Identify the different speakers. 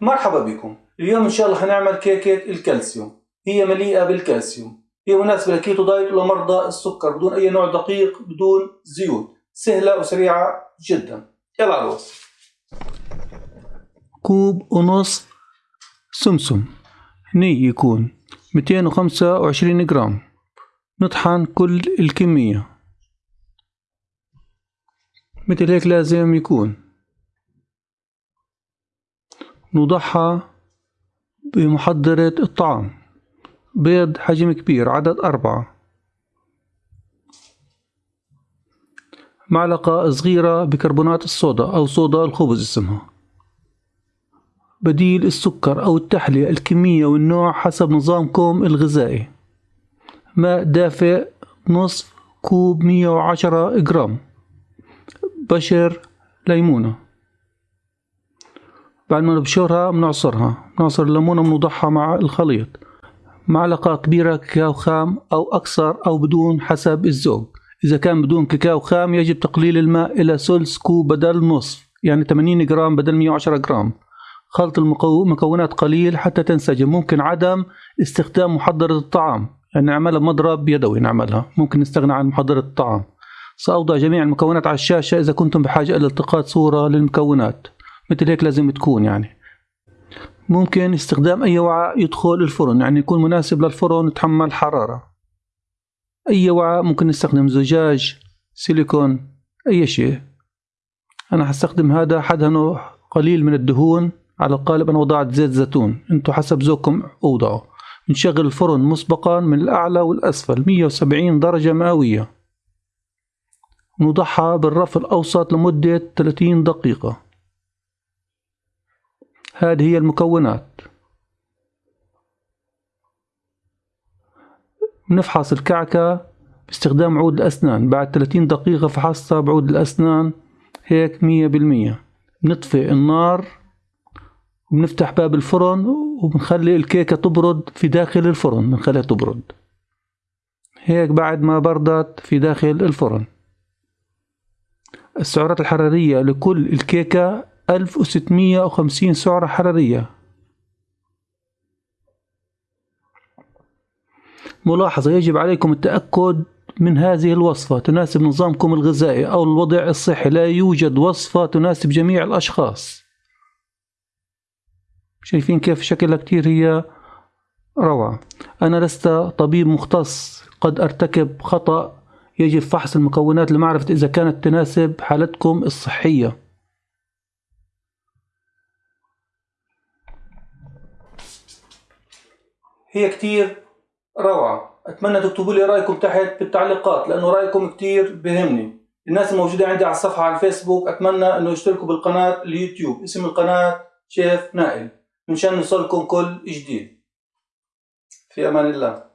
Speaker 1: مرحبا بكم. اليوم إن شاء الله هنعمل كيكة الكالسيوم. هي مليئة بالكالسيوم. هي مناسبة ل keto diet ولمرضى السكر بدون أي نوع دقيق بدون زيوت. سهلة وسريعة جدا. يلا على الوصفة. كوب ونص سمسم. ني يكون 225 جرام. نطحن كل الكمية. مثل هيك لازم يكون. نوضعها بمحضرة الطعام. بيض حجم كبير عدد أربعة. معلقة صغيرة بكربونات الصودا أو صودا الخبز اسمها. بديل السكر أو التحلية الكمية والنوع حسب نظامكم الغذائي. ماء دافئ نصف كوب مية وعشرة جرام. بشر ليمونة. بعد ما نبشرها بنعصرها بنعصر الليمونة بنوضعها مع الخليط. معلقة كبيرة كاكاو خام أو أكثر أو بدون حسب الذوق. إذا كان بدون كاكاو خام يجب تقليل الماء إلى ثلث كوب بدل نصف يعني 80 جرام بدل 110 جرام. خلط المكونات قليل حتى تنسجم. ممكن عدم استخدام محضرة الطعام يعني نعملها بمضرب يدوي نعملها. ممكن نستغنى عن محضرة الطعام. سأوضع جميع المكونات على الشاشة إذا كنتم بحاجة إلى التقاط صورة للمكونات. مثل هيك لازم تكون يعني. ممكن استخدام أي وعاء يدخل الفرن يعني يكون مناسب للفرن يتحمل حرارة. أي وعاء ممكن نستخدم زجاج سيليكون أي شيء. أنا حستخدم هذا حدهنه قليل من الدهون على القالب أنا وضعت زيت زيتون. أنتو حسب ذوقكم أوضعوا. نشغل الفرن مسبقا من الأعلى والأسفل 170 درجة مئوية. نوضعها بالرف الأوسط لمدة 30 دقيقة. هذه هي المكونات. نفحص الكعكة باستخدام عود الأسنان. بعد 30 دقيقة فحصتها بعود الأسنان. هيك مية بالمية. نطفئ النار وبنفتح باب الفرن وبنخلي الكيكة تبرد في داخل الفرن. بنخليها تبرد. هيك بعد ما بردت في داخل الفرن. السعرات الحرارية لكل الكيكة 1650 سعرة حرارية. ملاحظة يجب عليكم التأكد من هذه الوصفة تناسب نظامكم الغذائي أو الوضع الصحي. لا يوجد وصفة تناسب جميع الأشخاص. شايفين كيف شكلها كتير هي روعة. أنا لست طبيب مختص قد أرتكب خطأ. يجب فحص المكونات لمعرفة إذا كانت تناسب حالتكم الصحية. هي كتير روعة. أتمنى تكتبوا لي رأيكم تحت بالتعليقات لأنه رأيكم كتير بهمني. الناس الموجودة عندي على الصفحة على الفيسبوك أتمنى أنه يشتركوا بالقناة اليوتيوب. اسم القناة شيف نائل. مشان نوصلكم كل جديد. في أمان الله.